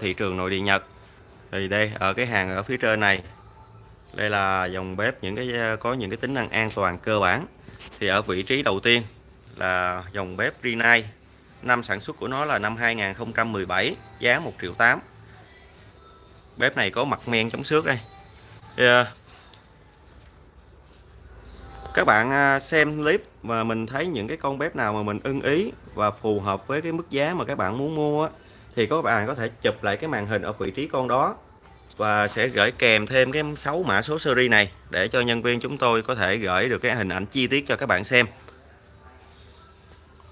thị trường nội địa Nhật. Thì đây ở cái hàng ở phía trên này đây là dòng bếp những cái có những cái tính năng an toàn cơ bản. Thì ở vị trí đầu tiên là dòng bếp Rinnai. Năm sản xuất của nó là năm 2017 giá 1 triệu 8 bếp này có mặt men chống xước đây. Thì, ờ, các bạn ờ, xem clip và mình thấy những cái con bếp nào mà mình ưng ý và phù hợp với cái mức giá mà các bạn muốn mua á thì các bạn có thể chụp lại cái màn hình ở vị trí con đó và sẽ gửi kèm thêm cái 6 mã số series này để cho nhân viên chúng tôi có thể gửi được cái hình ảnh chi tiết cho các bạn xem.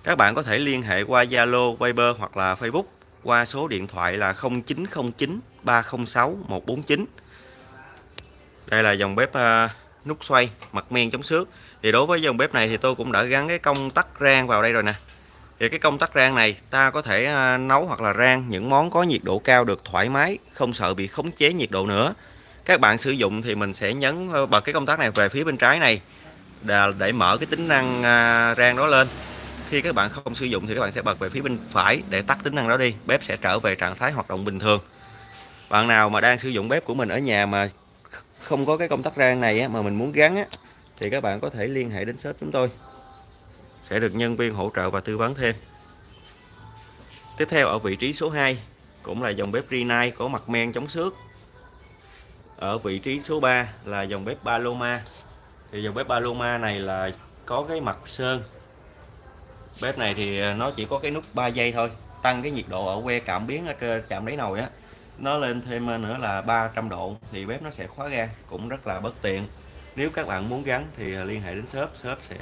Các bạn có thể liên hệ qua Zalo, Viber hoặc là Facebook qua số điện thoại là 0909 306 149 đây là dòng bếp uh, nút xoay mặt men chống xước. Thì đối với dòng bếp này thì tôi cũng đã gắn cái công tắc rang vào đây rồi nè thì cái công tắc rang này ta có thể à, nấu hoặc là rang những món có nhiệt độ cao được thoải mái không sợ bị khống chế nhiệt độ nữa. Các bạn sử dụng thì mình sẽ nhấn ờ, bật cái công tắc này về phía bên trái này để mở cái tính năng à, rang đó lên. Khi các bạn không sử dụng thì các bạn sẽ bật về phía bên phải để tắt tính năng đó đi bếp sẽ trở về trạng thái hoạt động bình thường. Bạn nào mà đang sử dụng bếp của mình ở nhà mà không có cái công tắc rang này á, mà mình muốn gắn á, thì các bạn có thể liên hệ đến shop chúng tôi sẽ được nhân viên hỗ trợ và tư vấn thêm. Tiếp theo, ở vị trí số 2 cũng là dòng bếp Rinnai có mặt men chống xước. Ở vị trí số 3 là dòng bếp Paloma. Thì dòng bếp Paloma này là có cái mặt sơn. Bếp này thì à, nó chỉ có cái nút 3 giây thôi, tăng cái nhiệt độ ở que cảm biến ở trên chạm đáy nồi á. Nó lên thêm nữa là 300 độ, thì bếp nó sẽ khóa ga, cũng rất là bất tiện. Nếu các bạn muốn gắn thì à, liên hệ đến shop shop sẽ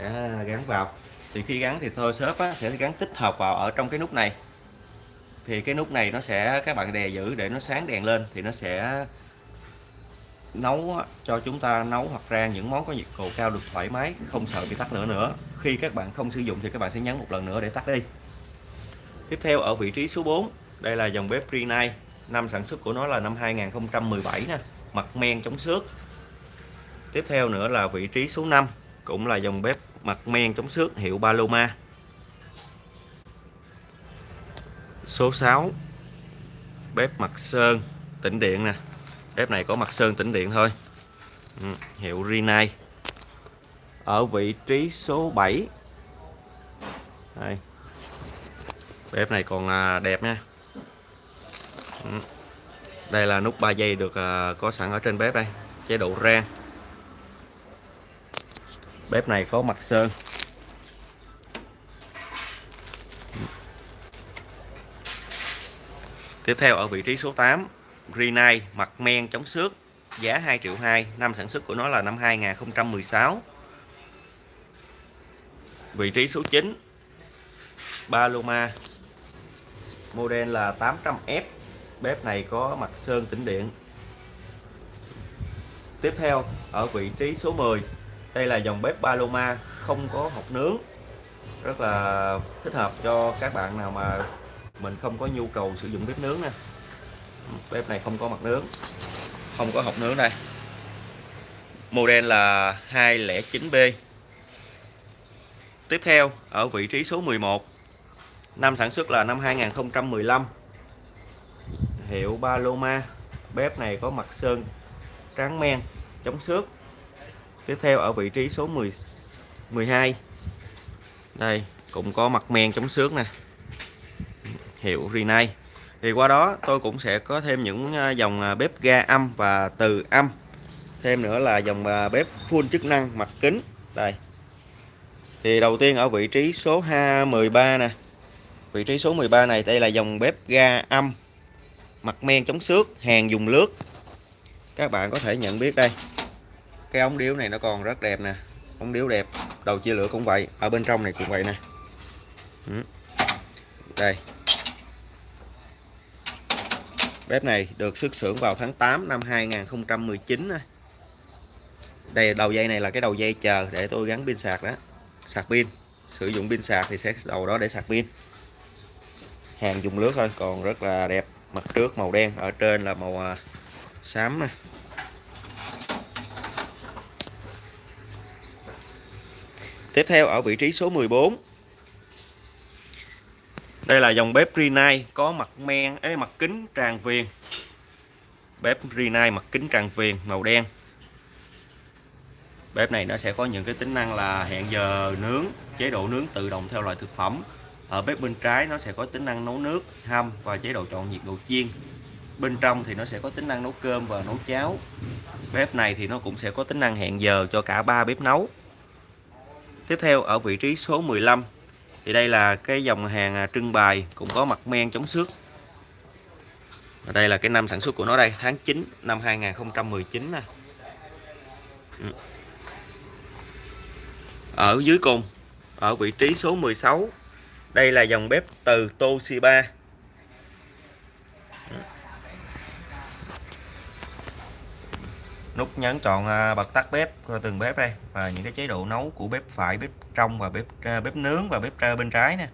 gắn vào thì khi gắn thì thôi shop á, sẽ gắn tích hợp vào ở trong cái nút này. Thì cái nút này nó sẽ các bạn đè giữ để nó sáng đèn lên thì nó sẽ nấu cho chúng ta nấu hoặc rang những món có nhiệt độ cao được thoải mái không sợ bị tắt lửa nữa. Khi các bạn không sử dụng thì các bạn sẽ nhấn một lần nữa để tắt đi. Tiếp theo ở vị trí số 4 đây là dòng bếp Rinnai năm sản xuất của nó là năm 2017 nè mặt men chống xước. Tiếp theo nữa là vị trí số 5 cũng là dòng bếp mặt men chống xước hiệu Paloma. Số 6 bếp mặt sơn tĩnh điện nè. Bếp này có mặt sơn tĩnh điện thôi. Ừ, hiệu Rinnai. Ở vị trí số 7 đây. bếp này còn à, đẹp nha. Ừ. đây là nút 3 giây được à, có sẵn ở trên bếp đây. Chế độ rang bếp này có mặt sơn. Tiếp theo ở vị trí số 8 Rinnai mặt men chống xước, giá 2 triệu 2 năm sản xuất của nó là năm 2016 vị trí số 9 Paloma, model là 800F bếp này có mặt sơn tĩnh điện. Tiếp theo, ở vị trí số 10 đây là dòng bếp Paloma, không có hộp nướng. Rất là thích hợp cho các bạn nào mà mình không có nhu cầu sử dụng bếp nướng nè. Bếp này không có mặt nướng, không có hộp nướng đây. Model là 209B tiếp theo, ở vị trí số 11 năm sản xuất là năm 2015 hiệu Paloma, bếp này có mặt sơn trắng men, chống xước tiếp theo ở vị trí số 10 12 đây, cũng có mặt men chống xước nè. Hiệu Rinnai. Thì qua đó tôi cũng sẽ có thêm những ờ, dòng ờ, bếp ga âm và từ âm. Thêm nữa là dòng ờ, bếp full chức năng mặt kính. Đây. Thì đầu tiên ở vị trí số 13 nè. Vị trí số 13 này, đây là dòng bếp ga âm. Mặt men chống xước, hàng dùng lướt. Các bạn có thể nhận biết đây cái ống điếu này nó còn rất đẹp nè. Ống điếu đẹp, đầu chia lửa cũng vậy, ở bên trong này cũng vậy nè. Ừ. Đây. Bếp này được xuất xưởng vào tháng 8 năm 2019 đây, đầu dây này là cái đầu dây chờ để tôi gắn pin sạc đó. Sạc pin. Sử dụng pin sạc thì sẽ đầu đó để sạc pin. Hàng dùng nước thôi, còn rất là đẹp. Mặt trước màu đen, ở trên là màu à, xám nè. Tiếp theo ở vị trí số 14 đây là dòng bếp Rinnai có mặt men ấy mặt kính tràn viền. Bếp Rinnai mặt kính tràn viền, màu đen. Bếp này nó sẽ có những cái tính năng là hẹn giờ nướng, chế độ nướng tự động theo loại thực phẩm. Ở bếp bên trái nó sẽ có tính năng nấu nước, hâm và chế độ chọn nhiệt độ chiên. Bên trong thì nó sẽ có tính năng nấu cơm và nấu cháo. Bếp này thì nó cũng sẽ có tính năng hẹn giờ cho cả ba bếp nấu tiếp theo, ở vị trí số 15 thì đây là cái dòng hàng à, trưng bày, cũng có mặt men chống xước. Và đây là cái năm sản xuất của nó đây, tháng 9 năm 2019 nè. Ừ. Ở dưới cùng, ở vị trí số 16 đây là dòng bếp từ Toshiba. Nút nhấn chọn à, bật tắt bếp à, từng bếp đây và những cái chế độ nấu của bếp phải bếp trong và bếp à, bếp nướng và bếp bên trái nè.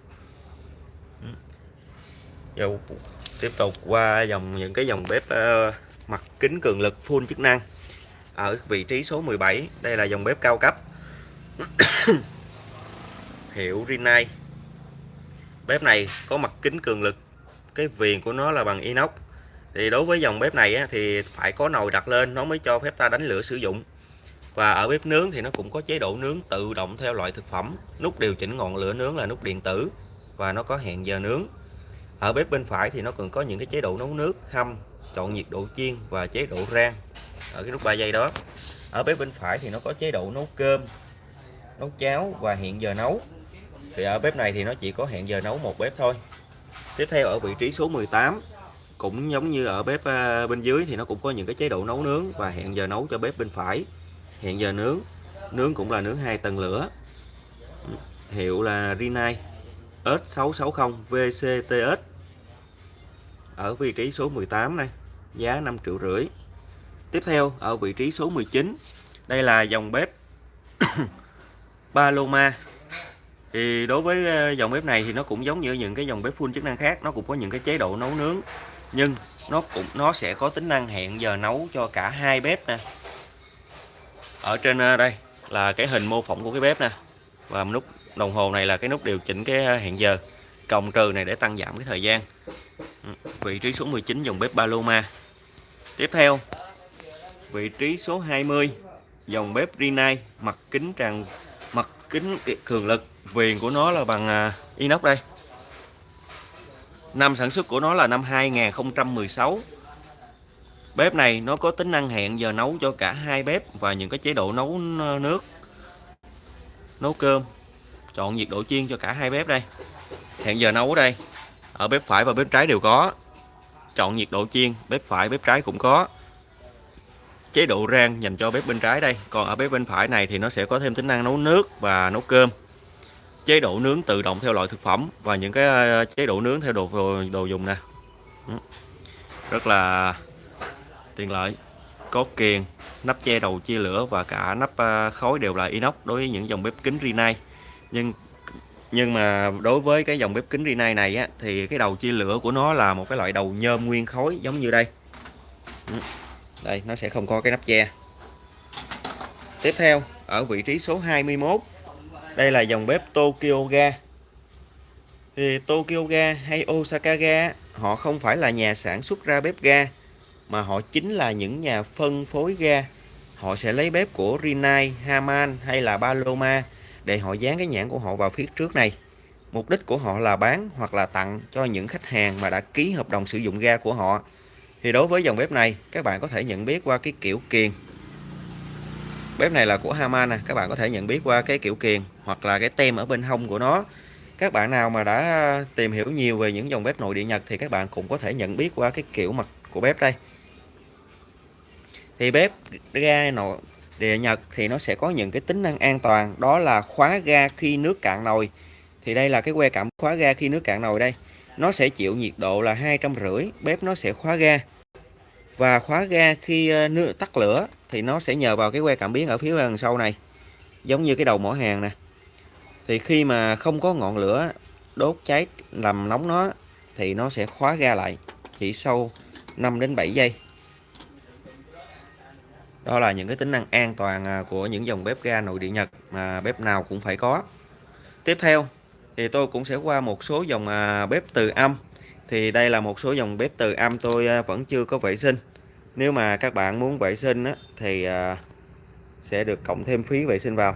Giờ tiếp tục qua dòng những cái dòng bếp uh, mặt kính cường lực full chức năng. Ở vị trí số 17 đây là dòng bếp cao cấp. Hiệu Rinnai. Bếp này có mặt kính cường lực cái viền của nó là bằng inox thì đối với dòng bếp này á, thì phải có nồi đặt lên nó mới cho phép ta đánh lửa sử dụng. Và ở bếp nướng thì nó cũng có chế độ nướng tự động theo loại thực phẩm. Nút điều chỉnh ngọn lửa nướng là nút điện tử và nó có hẹn giờ nướng. Ở bếp bên phải thì nó còn có những cái chế độ nấu nước hâm chọn nhiệt độ chiên và chế độ rang ở cái nút 3 giây đó. Ở bếp bên phải thì nó có chế độ nấu cơm nấu cháo và hẹn giờ nấu. Thì ở bếp này thì nó chỉ có hẹn giờ nấu một bếp thôi. Tiếp theo ở vị trí số 18 cũng giống như ở bếp ờ, bên dưới thì nó cũng có những cái chế độ nấu nướng và hẹn giờ nấu cho bếp bên phải. Hẹn giờ nướng nướng cũng là nướng hai tầng lửa. Hiệu là Rinnai S660 VCTS ở vị trí số 18 này, giá 5 triệu rưỡi. Tiếp theo, ở vị trí số 19 đây là dòng bếp Paloma. Thì đối với ờ, dòng bếp này thì nó cũng giống như những cái dòng bếp full chức năng khác, nó cũng có những cái chế độ nấu nướng nhưng nó cũng, nó sẽ có tính năng hẹn giờ nấu cho cả hai bếp nè. Ở trên ờ, đây là cái hình mô phỏng của cái bếp nè. Và nút đồng hồ này là cái nút điều chỉnh cái ờ, hẹn giờ cộng trừ này để tăng giảm cái thời gian. Ừ, vị trí số 19 dòng bếp Paloma. Tiếp theo, vị trí số 20 dòng bếp Rinnai, mặt kính tràn mặt kính cường lực. Viền của nó là bằng ờ, inox đây năm sản xuất của nó là năm 2016 bếp này nó có tính năng hẹn giờ nấu cho cả hai bếp và những cái chế độ nấu nước, nấu cơm. Chọn nhiệt độ chiên cho cả hai bếp đây. Hẹn giờ nấu ở đây. Ở bếp phải và bếp trái đều có. Chọn nhiệt độ chiên, bếp phải, bếp trái cũng có. Chế độ rang dành cho bếp bên trái đây. Còn ở bếp bên phải này thì nó sẽ có thêm tính năng nấu nước và nấu cơm chế độ nướng tự động theo loại thực phẩm và những cái ờ, chế độ nướng theo đồ đồ, đồ dùng nè. Ừ. Rất là tiện lợi có kiềng nắp che đầu chia lửa và cả nắp ờ, khói đều là inox đối với những dòng bếp kính Rinnai. Nhưng nhưng mà đối với cái dòng bếp kính Rinnai này á, thì cái đầu chia lửa của nó là một cái loại đầu nhôm nguyên khối giống như đây. Ừ. Đây nó sẽ không có cái nắp che. Tiếp theo ở vị trí số 21 đây là dòng bếp Tokyo Ga. Thì Tokyo Ga hay Osaka Ga họ không phải là nhà sản xuất ra bếp ga mà họ chính là những nhà phân phối ga. Họ sẽ lấy bếp của Rinnai, Haman hay là Paloma để họ dán cái nhãn của họ vào phía trước này. Mục đích của họ là bán hoặc là tặng cho những khách hàng mà đã ký hợp đồng sử dụng ga của họ. Thì đối với dòng bếp này các bạn có thể nhận biết qua cái kiểu kiền bếp này là của Haman nè, các bạn có thể nhận biết qua cái kiểu kiền hoặc là cái tem ở bên hông của nó. Các bạn nào mà đã tìm hiểu nhiều về những dòng bếp nội địa Nhật thì các bạn cũng có thể nhận biết qua cái kiểu mặt của bếp đây. Thì bếp ga nội địa Nhật thì nó sẽ có những cái tính năng an toàn, đó là khóa ga khi nước cạn nồi. Thì đây là cái que cảm khóa ga khi nước cạn nồi đây. Nó sẽ chịu nhiệt độ là hai trăm rưỡi, bếp nó sẽ khóa ga và khóa ga khi ờ, nước tắt lửa thì nó sẽ nhờ vào cái que cảm biến ở phía đằng sau này, giống như cái đầu mỏ hàng nè. Thì khi mà không có ngọn lửa đốt cháy làm nóng nó thì nó sẽ khóa ga lại chỉ sau 5 đến 7 giây. Đó là những cái tính năng an toàn à, của những dòng bếp ga nội địa Nhật mà bếp nào cũng phải có. Tiếp theo thì tôi cũng sẽ qua một số dòng à, bếp từ âm. Thì đây là một số dòng bếp từ âm tôi à, vẫn chưa có vệ sinh nếu mà các bạn muốn vệ sinh á, thì à, sẽ được cộng thêm phí vệ sinh vào.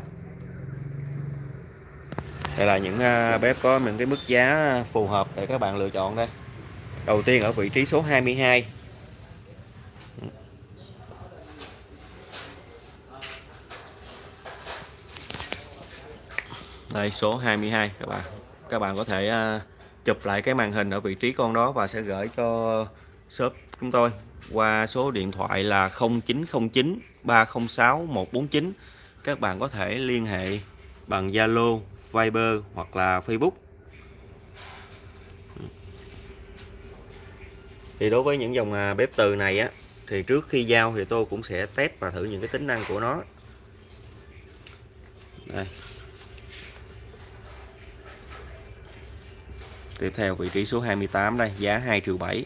Đây là những à, bếp có những cái mức giá phù hợp để các bạn lựa chọn đây. Đầu tiên ở vị trí số 22 đây số 22 các bạn. Các bạn có thể à, chụp lại cái màn hình ở vị trí con đó và sẽ gửi cho shop chúng tôi qua số điện thoại là 0909 306 149 các bạn có thể liên hệ bằng Zalo, Viber hoặc là Facebook. Thì đối với những dòng à, bếp từ này á, thì trước khi giao thì tôi cũng sẽ test và thử những cái tính năng của nó. Đây. Tiếp theo vị trí số 28 đây, giá 2 triệu 7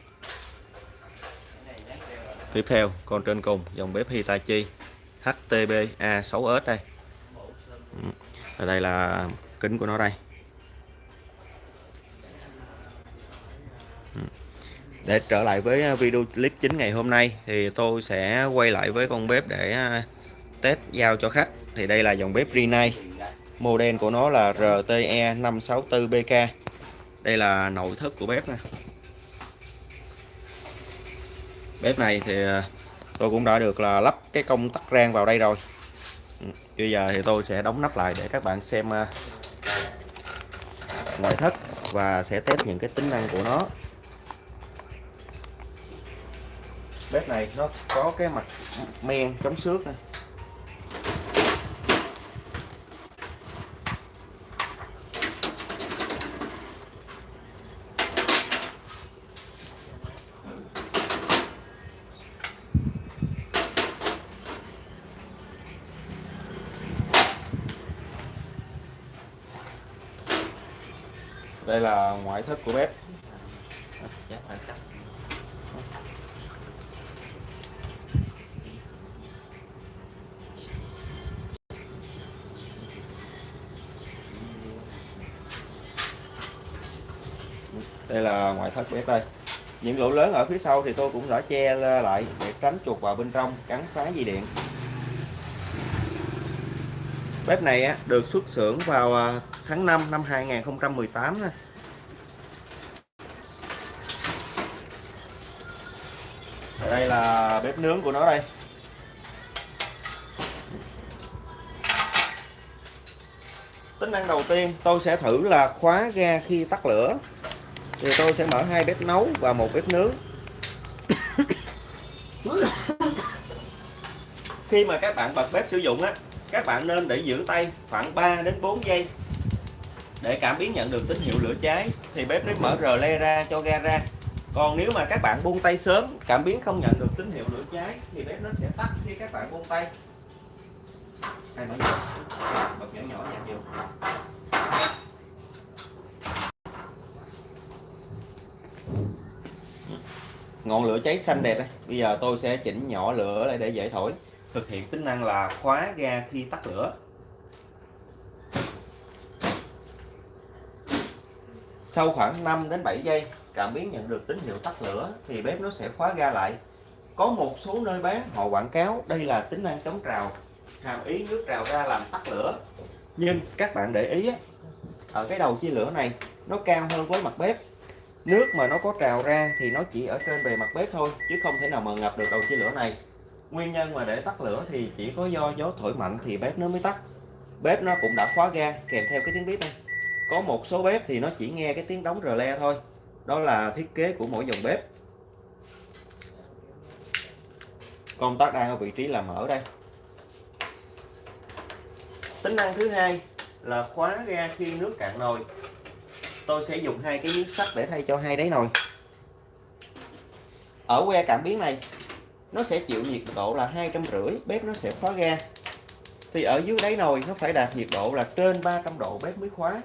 tiếp theo, con trên cùng, dòng bếp Hitachi HTB A6S đây. Ở đây là kính của nó đây. Ừ, để trở lại với video clip chính ngày hôm nay thì tôi sẽ quay lại với con bếp để à, test giao cho khách. Thì đây là dòng bếp Rinnai. Model của nó là RTE 564BK đây là nội thất của bếp nè bếp này thì ờ, tôi cũng đã được là lắp cái công tắc rang vào đây rồi. Ừ, bây giờ thì tôi sẽ đóng nắp lại để các bạn xem ờ, ngoại thất và sẽ test những cái tính năng của nó. Bếp này nó có cái mặt men chống xước này đây thức thất của bếp. Đây là ngoại thất bếp đây. Những lỗ lớn ở phía sau thì tôi cũng đã che lại để tránh chuột vào bên trong, cắn phá dây điện. Bếp này được xuất xưởng vào à, tháng 5 năm 2018 nè đây là bếp nướng của nó đây. Tính năng đầu tiên, tôi sẽ thử là khóa ga khi tắt lửa. Thì tôi sẽ mở hai bếp nấu và một bếp nướng. Khi mà các bạn bật bếp sử dụng á, các bạn nên để giữ tay khoảng 3 đến 4 giây để cảm biến nhận được tín hiệu lửa cháy. Thì bếp nó mở rờ le ra cho ga ra còn nếu mà các bạn buông tay sớm, cảm biến không nhận được tín hiệu lửa cháy, thì bếp nó sẽ tắt khi các bạn buông tay. Hay mở nhỏ, bật nhỏ nhỏ nhạt vô. Ngọn lửa cháy xanh đẹp đây bây giờ tôi sẽ chỉnh nhỏ lửa lại để dễ thổi. Thực hiện tính năng là khóa ga khi tắt lửa. Sau khoảng 5 đến 7 giây cảm biến nhận được tín hiệu tắt lửa thì bếp nó sẽ khóa ga lại. Có một số nơi bán, họ quảng cáo đây là tính năng chống trào, hàm ý nước trào ra làm tắt lửa. Nhưng các bạn để ý ở cái đầu chia lửa này, nó cao hơn với mặt bếp. Nước mà nó có trào ra thì nó chỉ ở trên bề mặt bếp thôi, chứ không thể nào mà ngập được đầu chia lửa này. Nguyên nhân mà để tắt lửa thì chỉ có do gió thổi mạnh thì bếp nó mới tắt. Bếp nó cũng đã khóa ga kèm theo cái tiếng bếp này có một số bếp thì nó chỉ nghe cái tiếng đóng rờ le thôi đó là thiết kế của mỗi dòng bếp. Công tắc đang ở vị trí là mở đây. Tính năng thứ hai là khóa ga khi nước cạn nồi. Tôi sẽ dùng hai cái miếng sắt để thay cho hai đáy nồi. Ở que cảm biến này, nó sẽ chịu nhiệt độ là hai trăm rưỡi, bếp nó sẽ khóa ga. Thì ở dưới đáy nồi, nó phải đạt nhiệt độ là trên 300 độ bếp mới khóa.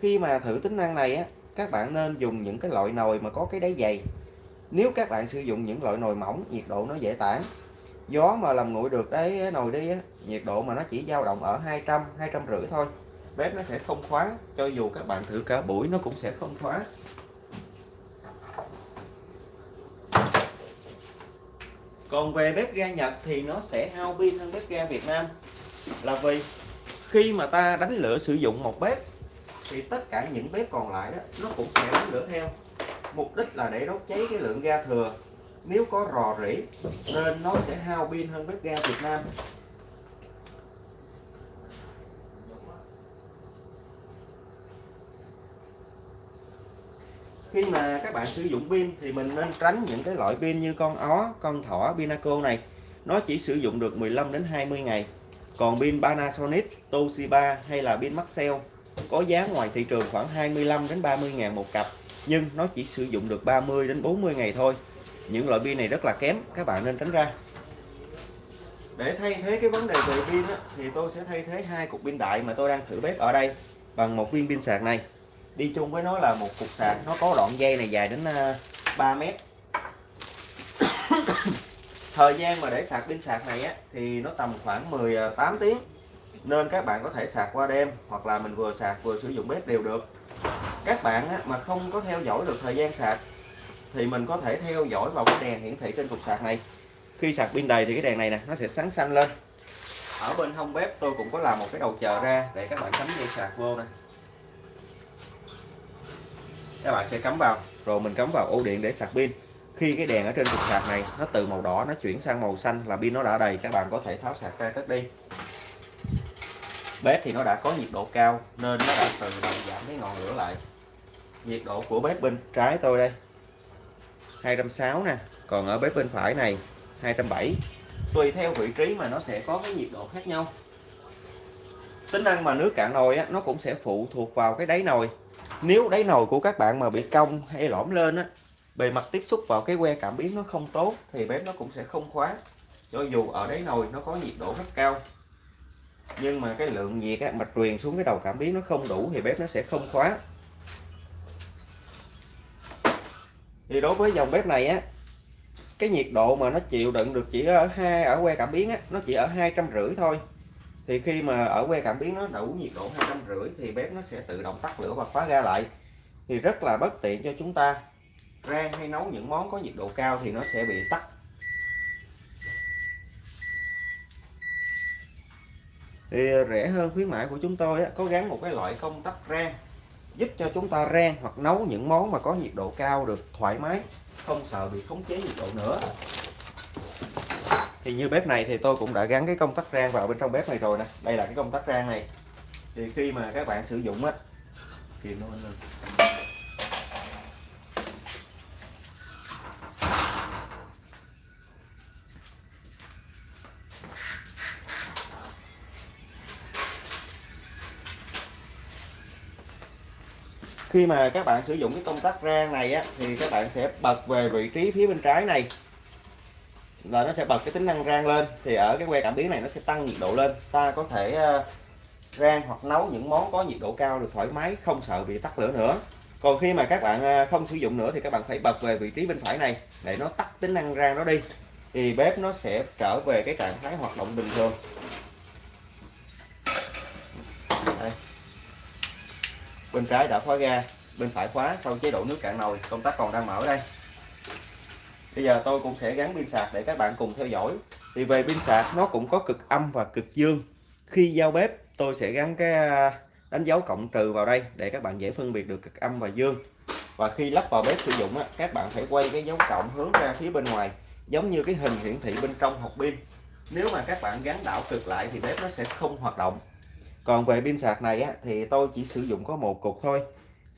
Khi mà thử tính năng này á các bạn nên dùng những cái loại nồi mà có cái đáy dày. Nếu các bạn sử dụng những loại nồi mỏng, nhiệt độ nó dễ tản. Gió mà làm nguội được đấy nồi đi nhiệt độ mà nó chỉ dao động ở 200 200 rưỡi thôi. Bếp nó sẽ không khóa cho dù các bạn thử cả buổi nó cũng sẽ không khóa còn về bếp ga Nhật thì nó sẽ hao pin hơn bếp ga Việt Nam. Là vì khi mà ta đánh lửa sử dụng một bếp thì tất cả những bếp còn lại đó nó cũng sẽ đánh lửa theo. Mục đích là để đốt cháy cái lượng ga thừa. Nếu có rò rỉ nên nó sẽ hao pin hơn bếp ga Việt Nam. Khi mà các bạn sử dụng pin thì mình nên tránh những cái loại pin như con ó, con thỏ, Pinaco này. Nó chỉ sử dụng được 15 đến 20 ngày. Còn pin Panasonic, Toshiba hay là pin Maxell có giá ngoài thị trường khoảng 25 đến 30 ngàn một cặp nhưng nó chỉ sử dụng được 30 đến 40 ngày thôi. Những loại pin này rất là kém các bạn nên tránh ra. Để thay thế cái vấn đề về pin á, thì tôi sẽ thay thế hai cục pin đại mà tôi đang thử bếp ở đây bằng một viên pin sạc này. Đi chung với nó là một cục sạc nó có đoạn dây này dài đến ờ, 3 mét. Thời gian mà để sạc pin sạc này á, thì nó tầm khoảng 18 ờ, tiếng nên các bạn có thể sạc qua đêm, hoặc là mình vừa sạc vừa sử dụng bếp đều được. Các bạn mà không có theo dõi được thời gian sạc, thì mình có thể theo dõi vào cái đèn hiển thị trên cục sạc này. Khi sạc pin đầy thì cái đèn này nè, nó sẽ sáng xanh lên. Ở bên hông bếp tôi cũng có làm một cái đầu chờ ra để các bạn cắm dây sạc vô này các bạn sẽ cắm vào, rồi mình cắm vào ổ điện để sạc pin. Khi cái đèn ở trên cục sạc này nó từ màu đỏ nó chuyển sang màu xanh là pin nó đã đầy, các bạn có thể tháo sạc ra cất đi bếp thì nó đã có nhiệt độ cao nên nó đã tự động giảm cái ngọn lửa lại. Nhiệt độ của bếp bên trái tôi đây 260 nè. Còn ở bếp bên phải này 270 tùy theo vị trí mà nó sẽ có cái nhiệt độ khác nhau. Tính năng mà nước cạn nồi á, nó cũng sẽ phụ thuộc vào cái đáy nồi. Nếu đáy nồi của các bạn mà bị cong hay lõm lên á bề mặt tiếp xúc vào cái que cảm biến nó không tốt thì bếp nó cũng sẽ không khóa. Cho dù ở đáy nồi nó có nhiệt độ rất cao nhưng mà cái lượng nhiệt á, mà truyền xuống cái đầu cảm biến nó không đủ thì bếp nó sẽ không khóa. Thì đối với dòng bếp này á cái nhiệt độ mà nó chịu đựng được chỉ ở hai ở que cảm biến á nó chỉ ở hai trăm rưỡi thôi. Thì khi mà ở que cảm biến nó đủ nhiệt độ hai trăm rưỡi thì bếp nó sẽ tự động tắt lửa và khóa ga lại. Thì rất là bất tiện cho chúng ta. Rang hay nấu những món có nhiệt độ cao thì nó sẽ bị tắt. Thì ờ, rẻ hơn khuyến mại của chúng tôi á, có gắn một cái loại công tắc rang giúp cho chúng ta rang hoặc nấu những món mà có nhiệt độ cao được thoải mái không sợ bị khống chế nhiệt độ nữa. Thì như bếp này thì tôi cũng đã gắn cái công tắc rang vào bên trong bếp này rồi nè. Đây là cái công tắc rang này. Thì khi mà các bạn sử dụng á thì nó khi mà các bạn sử dụng cái công tắc rang này á, thì các bạn sẽ bật về vị trí phía bên trái này. Là nó sẽ bật cái tính năng rang lên, thì ở cái que cảm biến này nó sẽ tăng nhiệt độ lên. Ta có thể ờ, rang hoặc nấu những món có nhiệt độ cao được thoải mái, không sợ bị tắt lửa nữa. Còn khi mà các bạn ờ, không sử dụng nữa thì các bạn phải bật về vị trí bên phải này để nó tắt tính năng rang đó đi. Thì bếp nó sẽ trở về cái trạng thái hoạt động bình thường. Bên trái đã khóa ga, bên phải khóa sau chế độ nước cạn nồi, công tắc còn đang mở đây. Bây giờ tôi cũng sẽ gắn pin sạc để các bạn cùng theo dõi. Thì về pin sạc, nó cũng có cực âm và cực dương. Khi giao bếp, tôi sẽ gắn cái à, đánh dấu cộng trừ vào đây để các bạn dễ phân biệt được cực âm và dương. Và khi lắp vào bếp sử dụng các bạn phải quay cái dấu cộng hướng ra phía bên ngoài, giống như cái hình hiển thị bên trong hộp pin. Nếu mà các bạn gắn đảo cực lại thì bếp nó sẽ không hoạt động còn về pin sạc này á, thì tôi chỉ sử dụng có một cục thôi,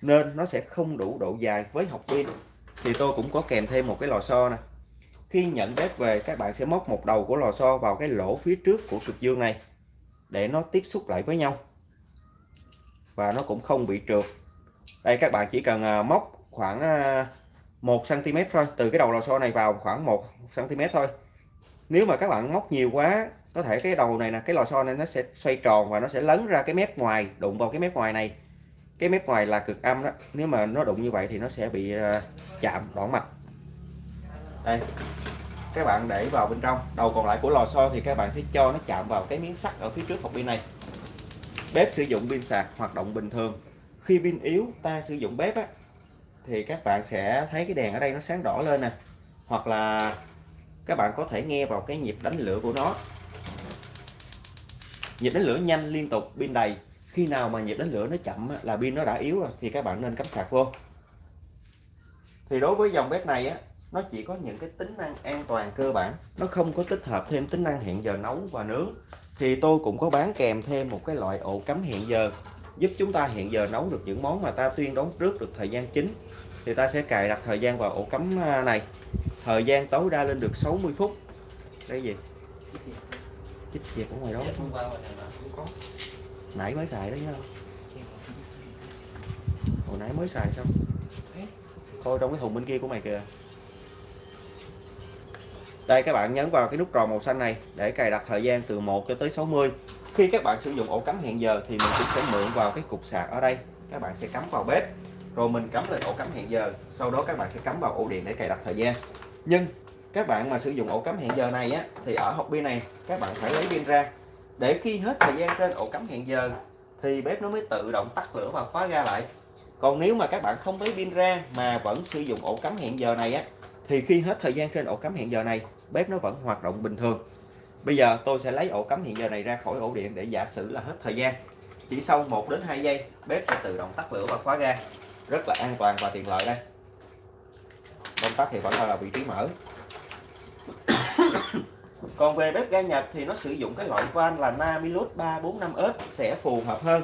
nên nó sẽ không đủ độ dài với học pin. Thì tôi cũng có kèm thêm một cái lò xo nè. Khi nhận bếp về, các bạn sẽ móc một đầu của lò xo vào cái lỗ phía trước của cực dương này, để nó tiếp xúc lại với nhau. Và nó cũng không bị trượt. Đây, các bạn chỉ cần à, móc khoảng à, 1 cm thôi, từ cái đầu lò xo này vào khoảng 1 cm thôi. Nếu mà các bạn móc nhiều quá có thể cái đầu này là cái lò xo này nó sẽ xoay tròn và nó sẽ lấn ra cái mép ngoài đụng vào cái mép ngoài này. Cái mép ngoài là cực âm đó nếu mà nó đụng như vậy thì nó sẽ bị ờ, chạm đoạn mạch đây các bạn để vào bên trong. Đầu còn lại của lò xo thì các bạn sẽ cho nó chạm vào cái miếng sắt ở phía trước hộp pin này. Bếp sử dụng pin sạc hoạt động bình thường. Khi pin yếu ta sử dụng bếp á, thì các bạn sẽ thấy cái đèn ở đây nó sáng đỏ lên nè. Hoặc là các bạn có thể nghe vào cái nhịp đánh lửa của nó nhịp đánh lửa nhanh liên tục pin đầy. Khi nào mà nhịp đánh lửa nó chậm là pin nó đã yếu rồi, thì các bạn nên cắm sạc vô. Thì đối với dòng bếp này á, nó chỉ có những cái tính năng an toàn cơ bản. Nó không có tích hợp thêm tính năng hẹn giờ nấu và nướng. Thì tôi cũng có bán kèm thêm một cái loại ổ cắm hẹn giờ, giúp chúng ta hẹn giờ nấu được những món mà ta tuyên đoán trước được thời gian chính. Thì ta sẽ cài đặt thời gian vào ổ cắm à, này. Thời gian tối đa lên được 60 phút. Đây gì? Chích việc ở ngoài đó. Nãy mới xài đó nhá. Hồi nãy mới xài xong. Thôi trong cái thùng bên kia của mày kìa. Đây các bạn nhấn vào cái nút tròn màu xanh này để cài đặt thời gian từ 1 cho tới 60 khi các bạn sử dụng ổ cắm hẹn giờ thì mình cũng sẽ mượn vào cái cục sạc ở đây. Các bạn sẽ cắm vào bếp. Rồi mình cắm lên ổ cắm hẹn giờ. Sau đó các bạn sẽ cắm vào ổ điện để cài đặt thời gian. Nhưng các bạn mà sử dụng ổ cắm hẹn giờ này á, thì ở hộp pin này, các bạn phải lấy pin ra. Để khi hết thời gian trên ổ cắm hẹn giờ, thì bếp nó mới tự động tắt lửa và khóa ga lại. Còn nếu mà các bạn không lấy pin ra mà vẫn sử dụng ổ cắm hẹn giờ này á, thì khi hết thời gian trên ổ cắm hẹn giờ này, bếp nó vẫn hoạt động bình thường. Bây giờ tôi sẽ lấy ổ cắm hẹn giờ này ra khỏi ổ điện để giả sử là hết thời gian. Chỉ sau 1 đến 2 giây, bếp sẽ tự động tắt lửa và khóa ga. Rất là an toàn và tiện lợi đây. Công tắc thì vẫn là vị trí mở. còn về bếp ga Nhật thì nó sử dụng cái loại van là Namilus 345S sẽ phù hợp hơn.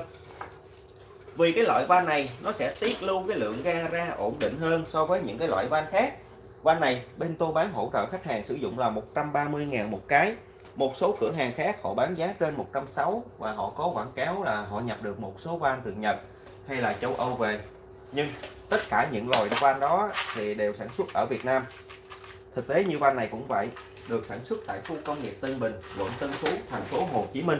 Vì cái loại van này, nó sẽ tiết lưu cái lượng ga ra ổn định hơn so với những cái loại van khác. Van này, bên tôi bán hỗ trợ khách hàng sử dụng là 130.000 một cái. Một số cửa hàng khác, họ bán giá trên 160 và họ có quảng cáo là họ nhập được một số van từ Nhật hay là châu Âu về. Nhưng tất cả những loại van đó thì đều sản xuất ở Việt Nam thực tế như van này cũng vậy, được sản xuất tại khu công nghiệp Tân Bình, quận Tân Phú, thành phố Hồ Chí Minh.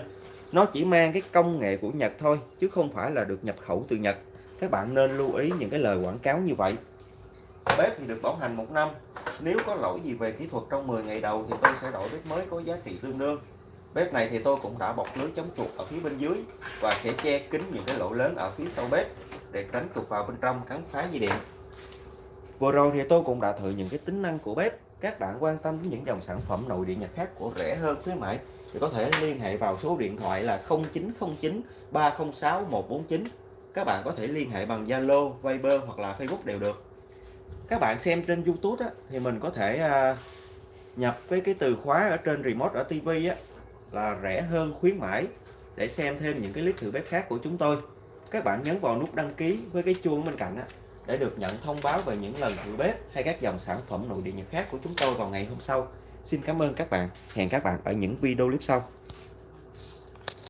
Nó chỉ mang cái công nghệ của Nhật thôi, chứ không phải là được nhập khẩu từ Nhật. Các bạn nên lưu ý những cái lời quảng cáo như vậy. Bếp thì được bảo hành một năm. Nếu có lỗi gì về kỹ thuật trong 10 ngày đầu thì tôi sẽ đổi bếp mới có giá trị tương đương. Bếp này thì tôi cũng đã bọc lưới chống chuột ở phía bên dưới và sẽ che kín những cái lỗ lớn ở phía sau bếp để tránh chuột vào bên trong cắn phá dây điện. Vừa rồi thì tôi cũng đã thử những cái tính năng của bếp các bạn quan tâm đến những dòng sản phẩm nội địa nhật khác của rẻ hơn khuyến mãi thì có thể liên hệ vào số điện thoại là 0909 306 149 các bạn có thể liên hệ bằng Zalo, Viber hoặc là Facebook đều được. Các bạn xem trên YouTube á, thì mình có thể à, nhập với cái từ khóa ở trên remote ở TV á, là rẻ hơn khuyến mãi để xem thêm những cái clip thử bếp khác của chúng tôi. Các bạn nhấn vào nút đăng ký với cái chuông bên cạnh á, để được nhận thông báo về những lần thử bếp hay các dòng sản phẩm nội địa nhật khác của chúng tôi vào ngày hôm sau. Xin cảm ơn các bạn. Hẹn các bạn ở những video clip sau.